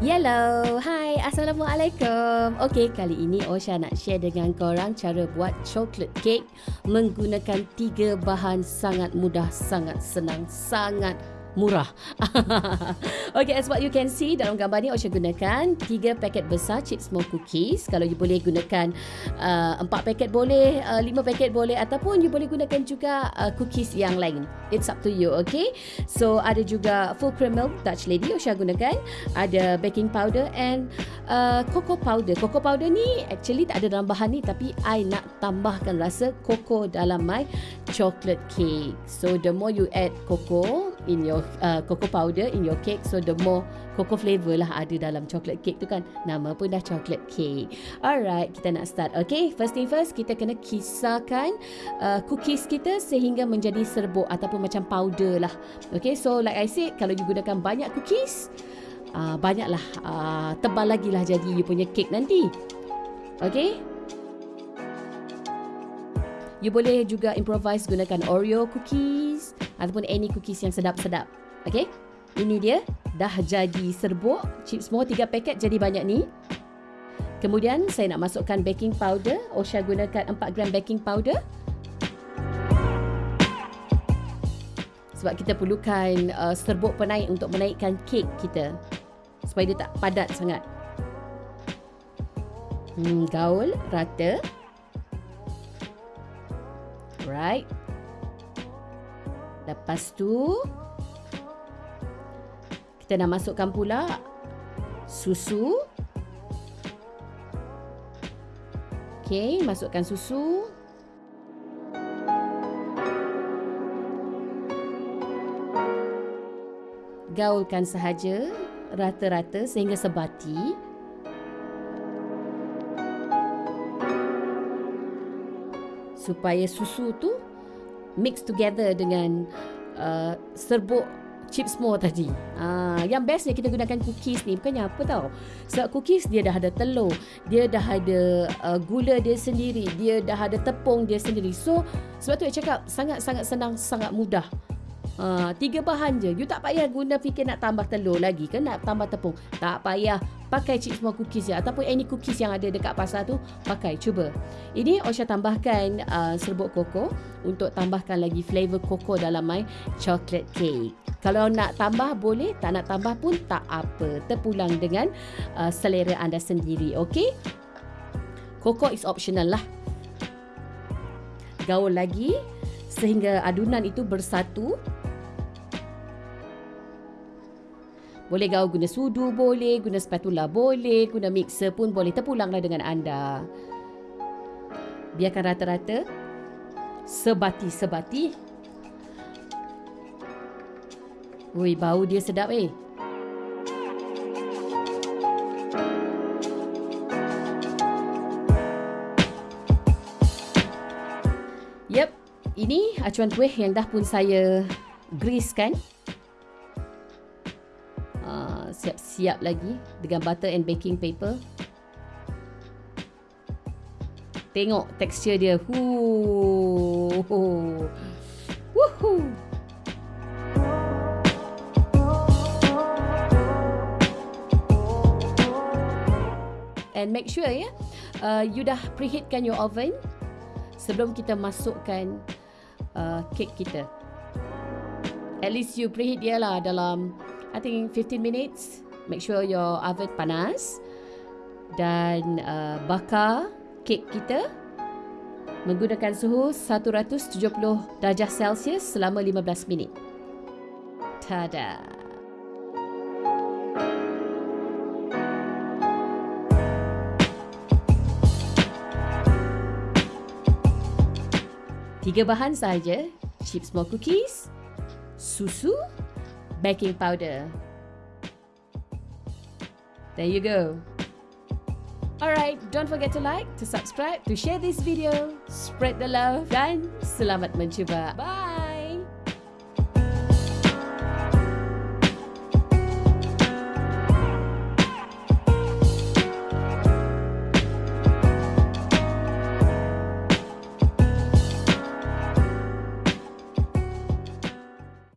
Hello, hai, Assalamualaikum. Okay, kali ini Osha nak share dengan korang cara buat chocolate cake menggunakan tiga bahan sangat mudah, sangat senang, sangat murah. okay, as what you can see dalam gambar ni, Osha gunakan tiga paket besar chip small cookies. Kalau you boleh gunakan uh, empat paket boleh, uh, lima paket boleh ataupun you boleh gunakan juga uh, cookies yang lain. It's up to you, okay? So, ada juga full cream milk Dutch Lady Osha gunakan. Ada baking powder and uh, cocoa powder. Cocoa powder ni actually tak ada dalam bahan ni tapi I nak tambahkan rasa cocoa dalam my chocolate cake. So, the more you add cocoa in your uh, cocoa powder in your cake. So the more cocoa flavor lah ada dalam chocolate cake tu kan. Nama pun dah chocolate cake. Alright kita nak start. Okay first thing first kita kena kisarkan uh, cookies kita sehingga menjadi serbuk ataupun macam powder lah. Okay so like I said kalau you gunakan banyak cookies uh, banyaklah uh, tebal lagi lah jadi you punya cake nanti. Okay? You boleh juga improvise gunakan Oreo cookies ataupun any cookies yang sedap-sedap. Okay? Ini dia dah jadi serbuk chips semua 3 paket jadi banyak ni. Kemudian saya nak masukkan baking powder. Osha gunakan 4 gram baking powder. Sebab kita perlukan uh, serbuk penaik untuk menaikkan kek kita. Supaya dia tak padat sangat. Hmm, gaul, rata. Alright. Lepas tu kita nak masukkan pula susu. Okey, masukkan susu. Gaulkan sahaja rata-rata sehingga sebati. supaya susu tu mix together dengan uh, serbuk chips more tadi. Ah, yang bestnya kita gunakan cookies ni bukannya apa tau. Sebab cookies dia dah ada telur, dia dah ada uh, gula dia sendiri, dia dah ada tepung dia sendiri. So sebab tu saya cakap sangat-sangat senang, sangat mudah. Uh, tiga bahan je. You tak payah guna fikir nak tambah telur lagi ke nak tambah tepung. Tak payah pakai chips more cookies je ataupun any cookies yang ada dekat pasar tu pakai cuba. Ini Osha tambahkan uh, serbuk koko untuk tambahkan lagi flavor koko dalam my chocolate cake. Kalau nak tambah boleh, tak nak tambah pun tak apa. Terpulang dengan uh, selera anda sendiri, okey? Koko is optional lah. Gaul lagi sehingga adunan itu bersatu Boleh gaul guna sudu boleh, guna spatula boleh, guna mixer pun boleh. Terpulanglah dengan anda. Biarkan rata-rata. Sebati-sebati. Ui, bau dia sedap eh. Yep, ini acuan kuih yang dah pun saya grease kan siap-siap lagi dengan butter and baking paper. Tengok tekstur dia. Huu. Woohoo. And make sure ya, uh, you dah preheatkan your oven sebelum kita masukkan uh, cake kita. At least you preheat dia lah dalam I think 15 minutes. Make sure your oven panas dan uh, bakar kek kita menggunakan suhu 170 darjah Celsius selama 15 minit. Tada! Tiga bahan saja, chips small cookies, susu baking powder. There you go. Alright, don't forget to like, to subscribe, to share this video, spread the love dan selamat mencuba. Bye!